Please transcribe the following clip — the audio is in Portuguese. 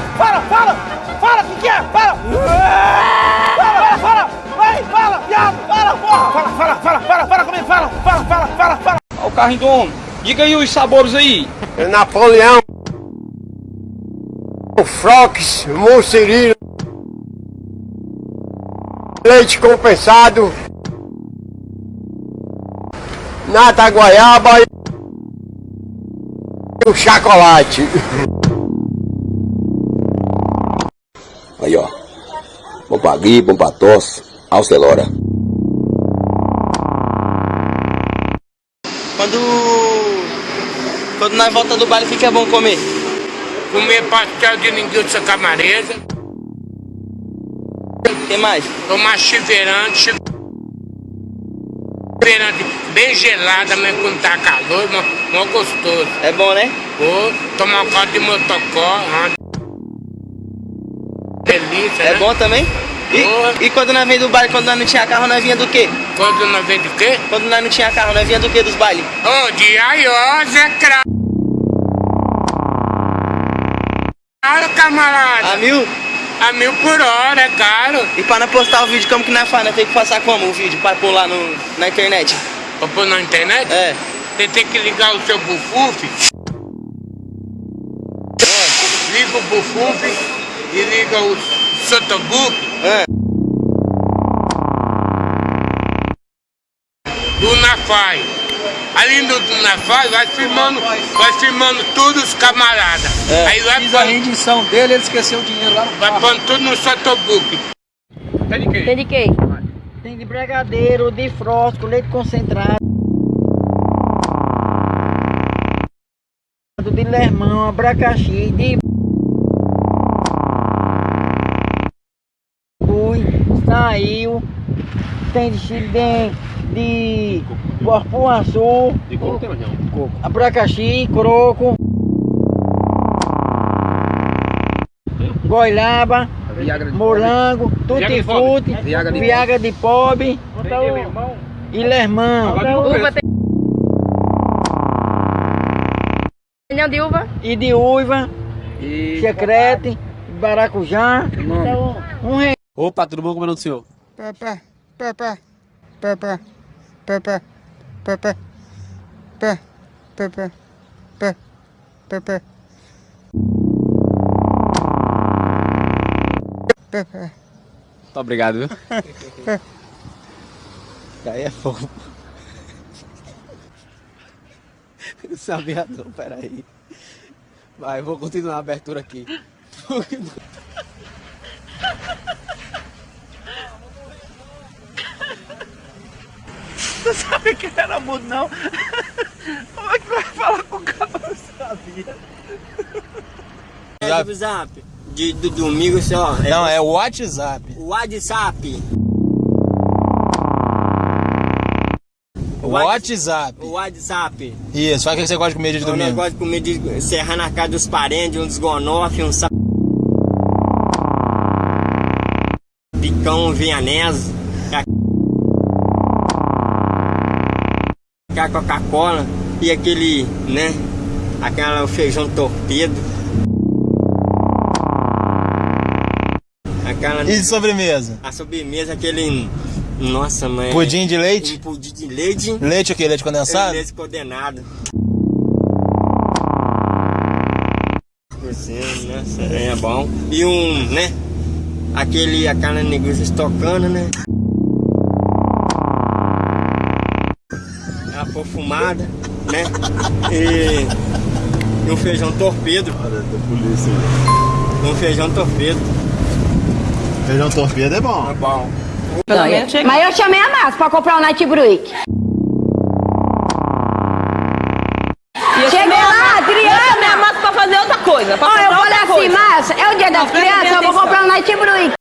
fala, fala, fala! Fala, o que, que é? Fala! Fala, fala, fala! Vai, fala, viado! Fala, porra! Fala, fala, fala, fala, fala comigo, fala! Fala, fala, fala, fala! Olha o carrinho do homem. Diga aí os sabores aí. É Napoleão, Frox, Mocerino, leite compensado, nata goiaba e o chocolate. Bom pra gripe, bom pra tosse. Alcelora. Quando. Quando nós volta do baile, fica bom comer. comer pastel de linguiça camaresa, O que mais? tomar chiverante, chiverante bem gelada, mas quando tá calor, mó, mó gostoso. É bom, né? Ou tomar um caldo de motocó, uma delícia, É né? bom também? E, e quando nós veio do baile, quando nós não tinha carro, nós vinha do quê? Quando nós vem do quê? Quando nós não tinha carro, nós vinha do quê dos bailes? Ô, de aiosa, é cra... Caro, camarada. A mil? A mil por hora, é caro. E pra nós postar o vídeo, como que nós faz? Nós tem que passar como o vídeo? Pra pôr lá no, na internet? Pra pôr na internet? É. Você tem que ligar o seu bufuf. Liga o bufuf e liga o sotobook É. do Nafai. Ali no do Nafai vai filmando, vai filmando tudo os camaradas. É. Aí vai Fiz a pondo, rendição dele, ele esqueceu o dinheiro lá no vai carro. pondo tudo no sotobook. Tem de quê? Tem de brigadeiro, de frosco, leite concentrado. De limão, abacaxi, de saiu. Tem de chile de, de porpoaçu, De como tem, não? abacaxi, croco, goiaba, Viagra morango, tutti frutti, Viagra de viagra de pobre e lermão. Uva tem. De uva? e de uiva, E... checrete, baracujá. Um real. Opa, tudo bom? Como é o nome do senhor? Pepe, Pepe, Pepe, Pepe, Pepe, Pepe, Pepe, Pepe, Pepe. Pepe. Muito obrigado, viu? Aí é fofo. Não sabia não, peraí. Vai, vou continuar a abertura aqui. Não sabia que ele era mudo, não. Como é que vai falar com o cara? Não sabia. É do zap. De, do domingo só. É Não, é o WhatsApp. o WhatsApp. O WhatsApp. O WhatsApp. Isso, o que você gosta de comer de O domingo. negócio de comer de serrar na casa dos parentes, um desgonofe, um sa... Picão vianese. A Coca-Cola e aquele, né? Aquela feijão torpedo. Aquela. E de sobremesa? A sobremesa, aquele. Nossa, mãe. Pudim de Um leite? pudim de leite. Leite o quê? Leite condensado? Leite condenado. Nossa, é bom. E um, né? Aquele, aquela linguiça estocando, né? Perfumada, né? E, e um feijão torpedo. Um feijão torpedo. Feijão torpedo é bom. É bom. Mas eu chamei a Márcia pra comprar o Night Break. Cheguei lá, criança. Minha massa pra fazer outra coisa. Pra Ó, eu falei assim, coisa. Márcia, é o dia das crianças, eu vou comprar um Night Break.